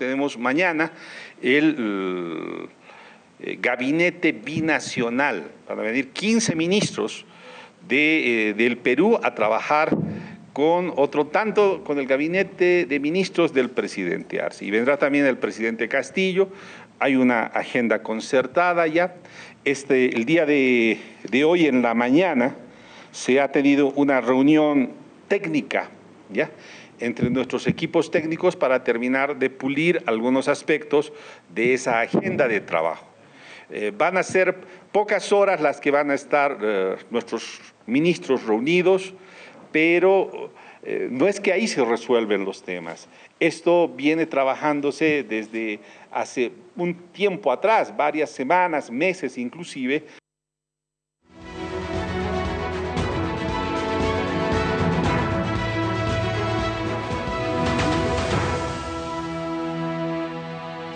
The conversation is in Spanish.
tenemos mañana el eh, gabinete binacional, para venir 15 ministros de, eh, del Perú a trabajar con otro tanto, con el gabinete de ministros del presidente Arce. Y vendrá también el presidente Castillo, hay una agenda concertada ya. Este, el día de, de hoy en la mañana se ha tenido una reunión técnica, ¿ya? Entre nuestros equipos técnicos para terminar de pulir algunos aspectos de esa agenda de trabajo. Eh, van a ser pocas horas las que van a estar eh, nuestros ministros reunidos, pero eh, no es que ahí se resuelven los temas. Esto viene trabajándose desde hace un tiempo atrás, varias semanas, meses inclusive,